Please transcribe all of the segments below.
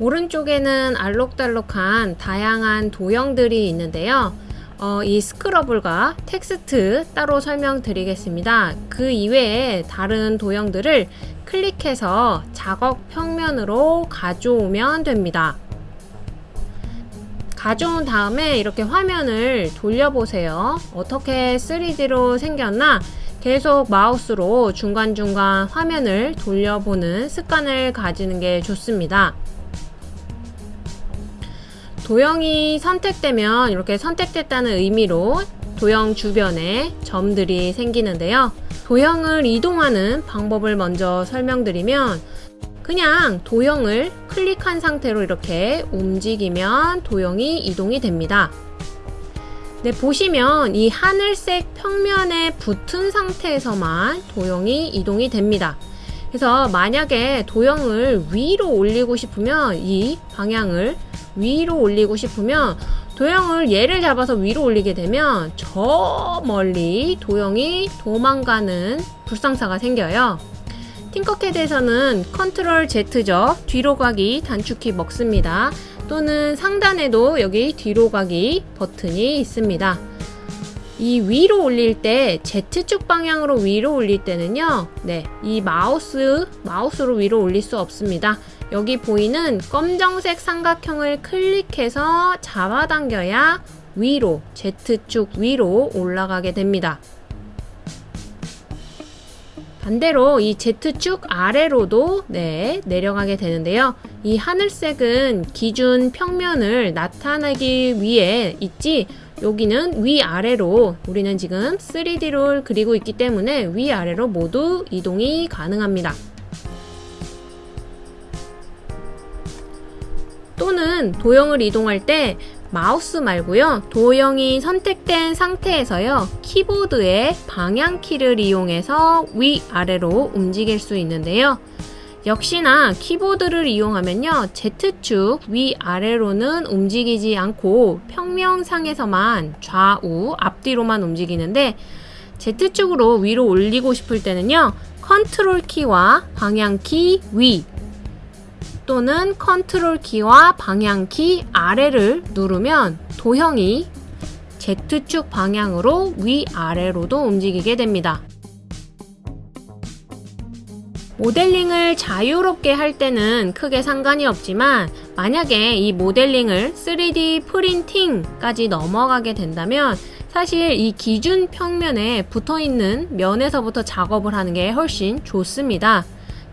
오른쪽에는 알록달록한 다양한 도형들이 있는데요. 어, 이 스크러블과 텍스트 따로 설명드리겠습니다. 그 이외에 다른 도형들을 클릭해서 작업 평면으로 가져오면 됩니다. 가져온 다음에 이렇게 화면을 돌려보세요. 어떻게 3D로 생겼나 계속 마우스로 중간중간 화면을 돌려보는 습관을 가지는 게 좋습니다. 도형이 선택되면 이렇게 선택됐다는 의미로 도형 주변에 점들이 생기는데요. 도형을 이동하는 방법을 먼저 설명드리면 그냥 도형을 클릭한 상태로 이렇게 움직이면 도형이 이동이 됩니다. 네, 보시면 이 하늘색 평면에 붙은 상태에서만 도형이 이동이 됩니다. 그래서 만약에 도형을 위로 올리고 싶으면 이 방향을 위로 올리고 싶으면 도형을 얘를 잡아서 위로 올리게 되면 저 멀리 도형이 도망가는 불상사가 생겨요. Tinkercad에서는 컨트롤 Z죠. 뒤로 가기 단축키 먹습니다. 또는 상단에도 여기 뒤로 가기 버튼이 있습니다. 이 위로 올릴 때 Z축 방향으로 위로 올릴 때는요. 네, 이 마우스, 마우스로 위로 올릴 수 없습니다. 여기 보이는 검정색 삼각형을 클릭해서 잡아당겨야 위로, Z축 위로 올라가게 됩니다. 반대로 이 Z축 아래로도 네, 내려가게 되는데요. 이 하늘색은 기준 평면을 나타내기 위해 있지 여기는 위아래로 우리는 지금 3D를 그리고 있기 때문에 위아래로 모두 이동이 가능합니다. 또는 도형을 이동할 때 마우스 말고요. 도형이 선택된 상태에서요. 키보드의 방향키를 이용해서 위아래로 움직일 수 있는데요. 역시나 키보드를 이용하면요. Z축 위아래로는 움직이지 않고 평면상에서만 좌우 앞뒤로만 움직이는데 Z축으로 위로 올리고 싶을 때는요. 컨트롤 키와 방향키 위 또는 컨트롤 키와 방향 키 아래를 누르면 도형이 Z축 방향으로 위아래로도 움직이게 됩니다. 모델링을 자유롭게 할 때는 크게 상관이 없지만 만약에 이 모델링을 3D 프린팅까지 넘어가게 된다면 사실 이 기준 평면에 붙어있는 면에서부터 작업을 하는 게 훨씬 좋습니다.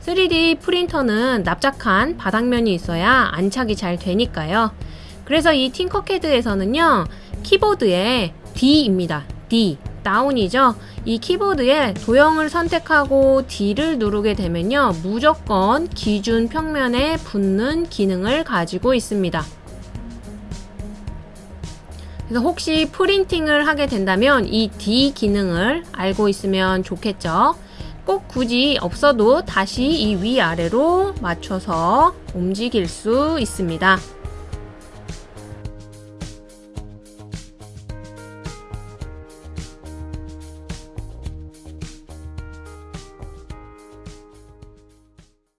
3D 프린터는 납작한 바닥면이 있어야 안착이 잘 되니까요. 그래서 이 팅커캐드에서는요. 키보드에 D입니다. D. 다운이죠. 이 키보드에 도형을 선택하고 D를 누르게 되면요. 무조건 기준 평면에 붙는 기능을 가지고 있습니다. 그래서 혹시 프린팅을 하게 된다면 이 D 기능을 알고 있으면 좋겠죠. 꼭 굳이 없어도 다시 이 위아래로 맞춰서 움직일 수 있습니다.